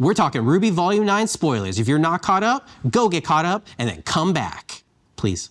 We're talking RWBY Volume 9 spoilers. If you're not caught up, go get caught up and then come back. Please.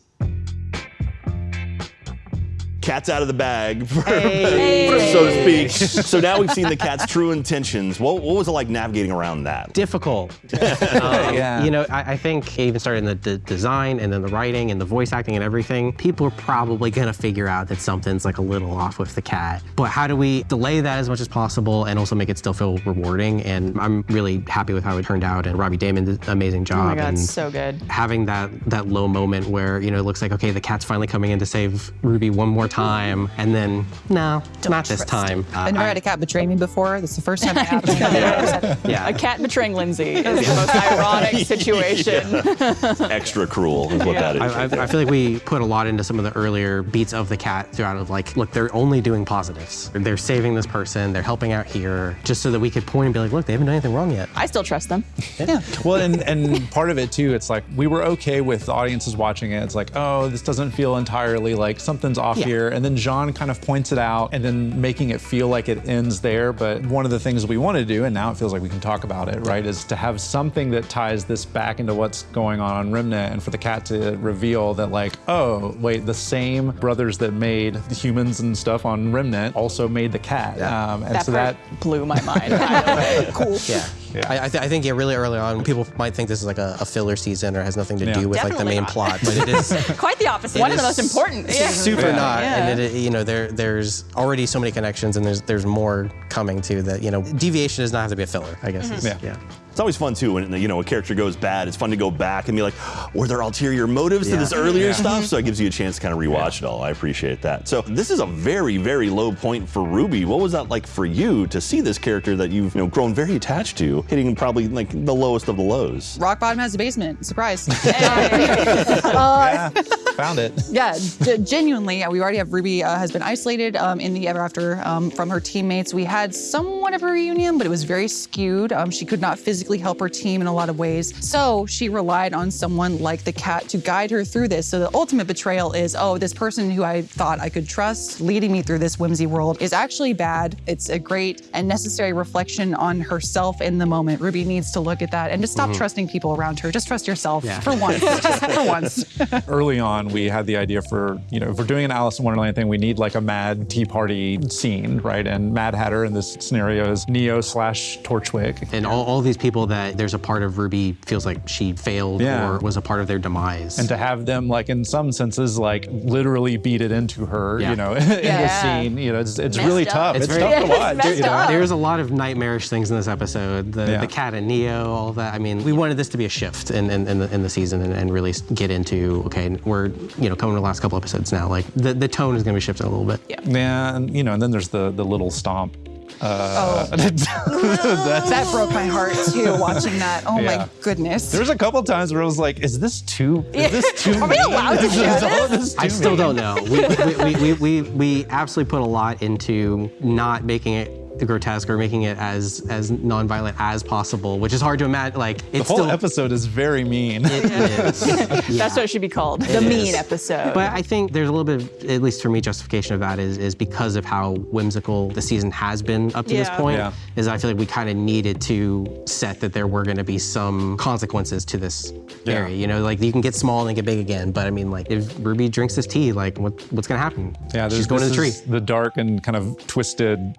Cat's out of the bag, for, hey. so to speak. so now we've seen the cat's true intentions. What, what was it like navigating around that? Difficult. um, yeah. You know, I, I, think even starting in the, the, design and then the writing and the voice acting and everything. People are probably gonna figure out that something's like a little off with the cat. But how do we delay that as much as possible and also make it still feel rewarding? And I'm really happy with how it turned out. And Robbie Daymond did an amazing job. Oh my God, and so good. Having that that low moment where you know it looks like okay, the cat's finally coming in to save Ruby one more time time, and then, no, Don't not this time. Uh, I've never had a cat betray me before. This is the first time it happened. yeah. yeah. A cat betraying Lindsay is the most ironic situation. Yeah. Extra cruel is what yeah. that is. I, I, I, feel like we put a lot into some of the earlier beats of the cat throughout of like, look, they're only doing positives. They're saving this person, they're helping out here, just so that we could point and be like, look, they haven't done anything wrong yet. I still trust them. Yeah. well, and, and part of it too, it's like, we were okay with audiences watching it. It's like, oh, this doesn't feel entirely like something's off here. And then Jaune kind of points it out and then making it feel like it ends there. But one of the things we want to do, and now it feels like we can talk about it, right, is to have something that ties this back into what's going on on Remnant and for the cat to reveal that like, oh, wait, the same brothers that made the humans and stuff on Remnant also made the cat. Yeah. Um, and that so that blew my mind. cool. Yeah. Yeah. I, I, th I, think yeah, really early on, people might think this is like a, a filler season or has nothing to yeah. do with Definitely like the main not. plot, but it is quite the opposite. One of the most important. Yeah. Super yeah. not, and it, you know there there's already so many connections, and there's there's more coming to that. You know, deviation does not have to be a filler. I guess. Mm -hmm. yeah. It's always fun too when you know a character goes bad. It's fun to go back and be like, were there ulterior motives yeah. to this earlier yeah. stuff? So it gives you a chance to kind of rewatch yeah. it all. I appreciate that. So this is a very very low point for Ruby. What was that like for you to see this character that you've you know grown very attached to hitting probably like the lowest of the lows? Rock bottom has a basement. Surprise. uh, found it. Yeah, genuinely, we already have Ruby uh, has been isolated um, in the Ever After um, from her teammates. We had somewhat of a reunion, but it was very skewed. Um, she could not physically help her team in a lot of ways. So she relied on someone like the cat to guide her through this. So the ultimate betrayal is, oh, this person who I thought I could trust leading me through this whimsy world is actually bad. It's a great and necessary reflection on herself in the moment. Ruby needs to look at that and just stop mm -hmm. trusting people around her. Just trust yourself yeah. for once, for once. Early on, we had the idea for, you know, if we're doing an Alice in Wonderland thing, we need like a mad tea party scene, right? And Mad Hatter in this scenario is Neo slash Torchwick. And all, all these people that there's a part of Ruby feels like she failed yeah. or was a part of their demise. And to have them, like in some senses, like literally beat it into her, yeah. you know, in yeah. the scene, you know, it's, it's really up. tough. It's, it's very, tough to watch. You know? There's a lot of nightmarish things in this episode. The, the cat and Neo, all that. I mean, we wanted this to be a shift in, in, in, the, in the season and, and, really get into, okay, we're, you know, coming to the last couple episodes now. Like the, the tone is going to be shifting a little bit. Yeah. Yeah, and, you know, and then there's the, the little stomp uh, oh. that broke my heart too, watching that. Oh yeah. my goodness. There was a couple times where I was like, is this too, is this too Are we allowed to do this? this I still don't know. We, we, we, we, we absolutely put a lot into not making it grotesque or making it as as nonviolent as possible, which is hard to imagine. Like it's the whole still, episode is very mean. It is. yeah. That's what it should be called, it the is. mean episode. But I think there's a little bit, of, at least for me, justification of that is is because of how whimsical the season has been up to yeah. this point. Yeah. Is I feel like we kind of needed to set that there were going to be some consequences to this yeah. area. You know, like you can get small and then get big again. But I mean, like if Ruby drinks this tea, like what, what's going to happen? Yeah, she's going to the tree. The dark and kind of twisted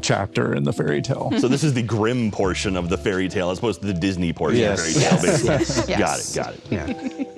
chapter in the fairy tale. So this is the grim portion of the fairy tale as opposed to the Disney portion yes. of the fairy tale, basically. Yes. Got it, got it. Yeah.